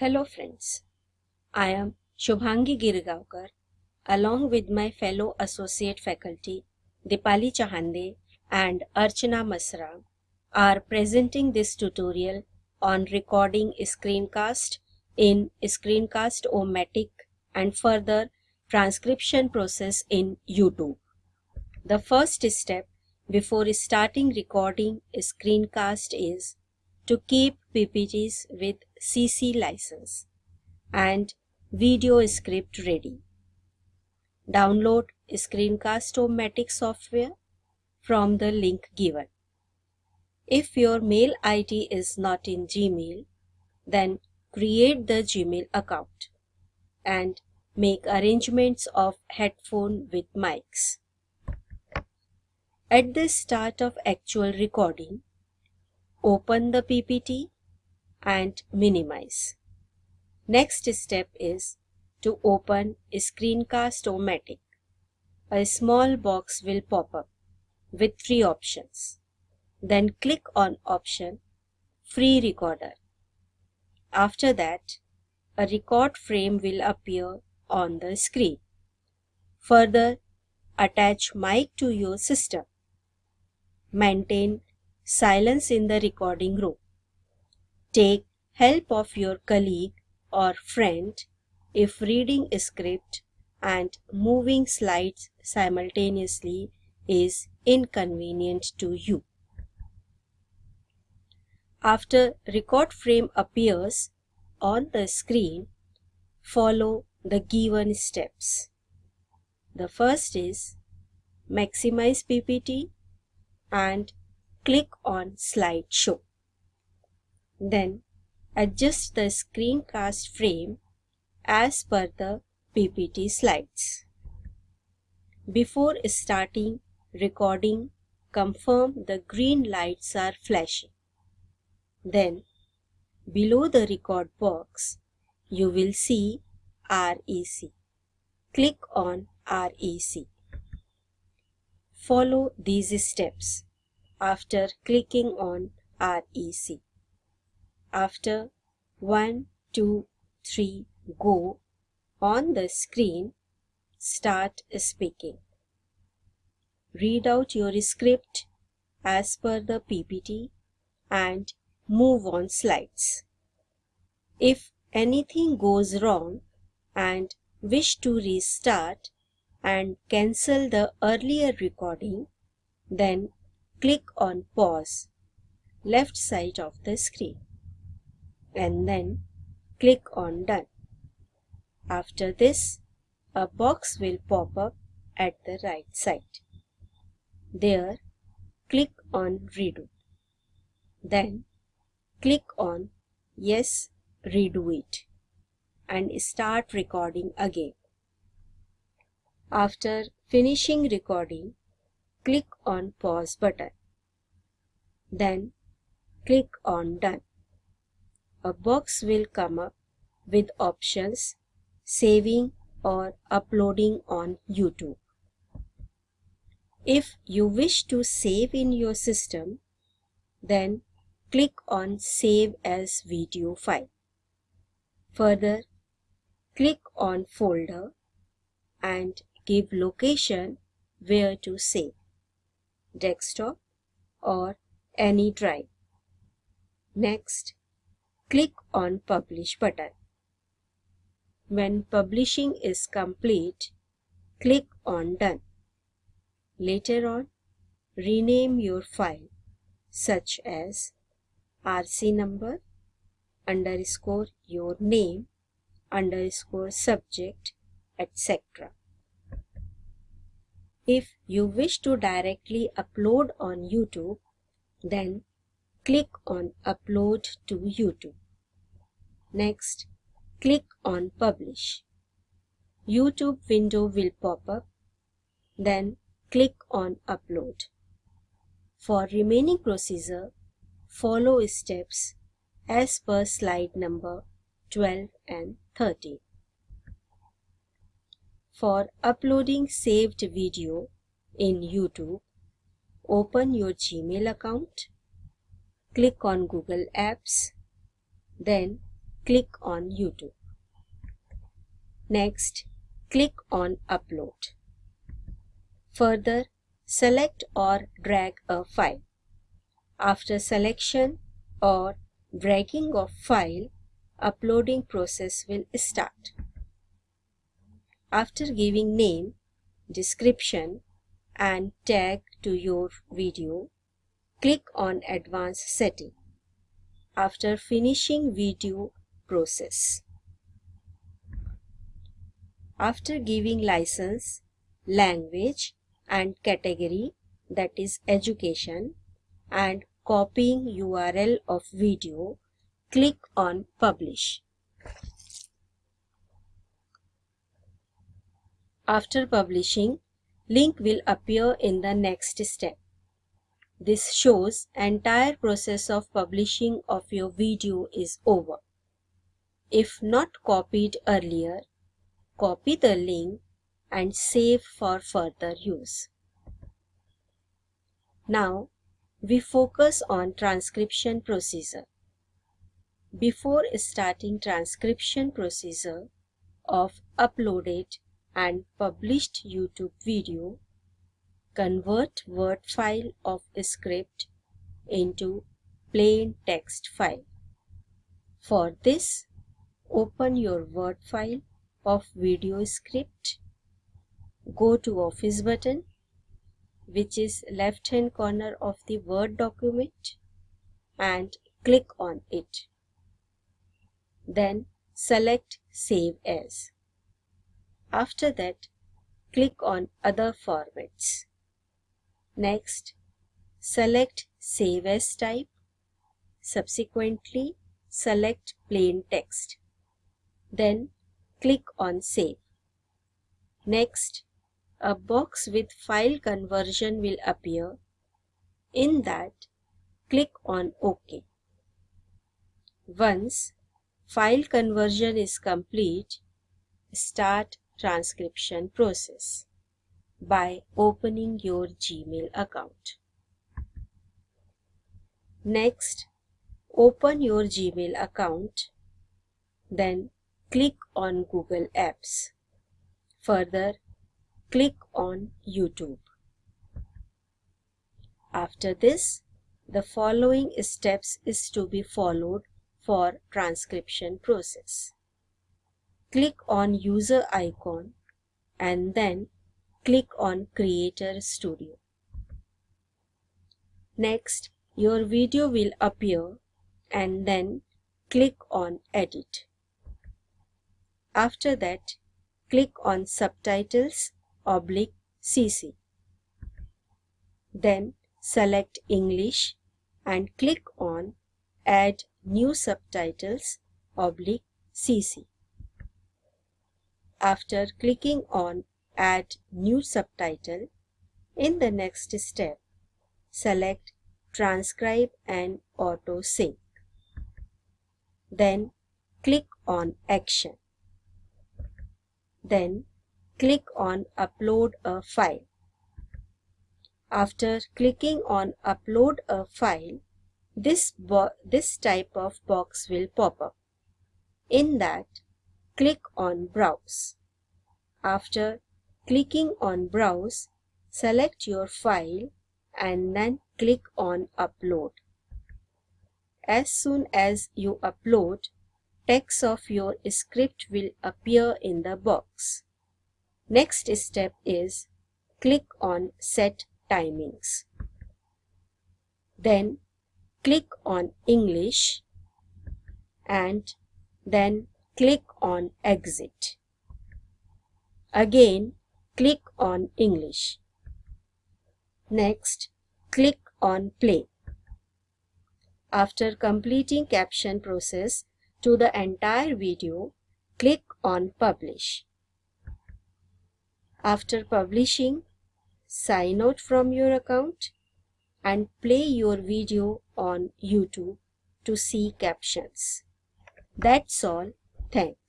Hello friends, I am Shubhangi Girgaonkar along with my fellow associate faculty Dipali Chahande and Archana Masra are presenting this tutorial on recording screencast in Screencast-O-Matic and further transcription process in YouTube. The first step before starting recording a screencast is to keep PPTs with CC license and video script ready. Download Screencast-O-Matic software from the link given. If your mail ID is not in Gmail, then create the Gmail account and make arrangements of headphone with mics. At the start of actual recording, Open the PPT and minimize. Next step is to open Screencast-O-Matic. A small box will pop up with three options. Then click on option Free Recorder. After that, a record frame will appear on the screen. Further, attach mic to your system. Maintain silence in the recording room. Take help of your colleague or friend if reading script and moving slides simultaneously is inconvenient to you. After record frame appears on the screen, follow the given steps. The first is maximize PPT and click on slideshow. Then adjust the screencast frame as per the PPT slides. Before starting recording, confirm the green lights are flashing. Then, below the record box, you will see REC. Click on REC. Follow these steps after clicking on REC. After 1, 2, 3, go on the screen, start speaking. Read out your script as per the PPT and move on slides. If anything goes wrong and wish to restart and cancel the earlier recording, then click on pause left side of the screen and then click on done. After this, a box will pop up at the right side. There, click on redo. Then click on yes, redo it and start recording again. After finishing recording, click on pause button. Then click on done. A box will come up with options saving or uploading on YouTube. If you wish to save in your system, then click on Save as Video File. Further, click on Folder and give location where to save desktop or any drive. Next, click on Publish button. When publishing is complete, click on Done. Later on, rename your file such as RC number underscore your name underscore subject etc. If you wish to directly upload on YouTube, then click on Upload to YouTube. Next, click on Publish. YouTube window will pop up. Then click on Upload. For remaining procedure, follow steps as per slide number 12 and 13. For uploading saved video in YouTube, open your Gmail account, click on Google Apps, then click on YouTube. Next, click on Upload. Further, select or drag a file. After selection or dragging of file, uploading process will start. After giving name, description and tag to your video, click on Advanced Setting. After finishing video process. After giving license, language and category that is education and copying URL of video, click on publish. After publishing, link will appear in the next step. This shows entire process of publishing of your video is over. If not copied earlier, copy the link and save for further use. Now, we focus on transcription procedure. Before starting transcription procedure of uploaded and published YouTube video, convert Word file of script into plain text file. For this, open your Word file of video script, go to Office button, which is left hand corner of the Word document and click on it. Then select Save As. After that, click on Other Formats. Next, select Save As type. Subsequently, select Plain Text. Then, click on Save. Next, a box with file conversion will appear. In that, click on OK. Once file conversion is complete, start transcription process by opening your Gmail account. Next, open your Gmail account, then click on Google Apps. Further, click on YouTube. After this, the following steps is to be followed for transcription process click on user icon and then click on creator studio. Next your video will appear and then click on edit. After that click on subtitles oblique cc then select english and click on add new subtitles oblique cc after clicking on Add New Subtitle, in the next step, select Transcribe and Auto Sync. Then click on Action. Then click on Upload a file. After clicking on Upload a file, this, this type of box will pop up. In that, click on Browse. After clicking on Browse, select your file and then click on Upload. As soon as you upload, text of your script will appear in the box. Next step is click on Set Timings. Then click on English and then click on Exit. Again, click on English. Next, click on Play. After completing caption process to the entire video, click on Publish. After publishing, sign out from your account and play your video on YouTube to see captions. That's all. Thanks.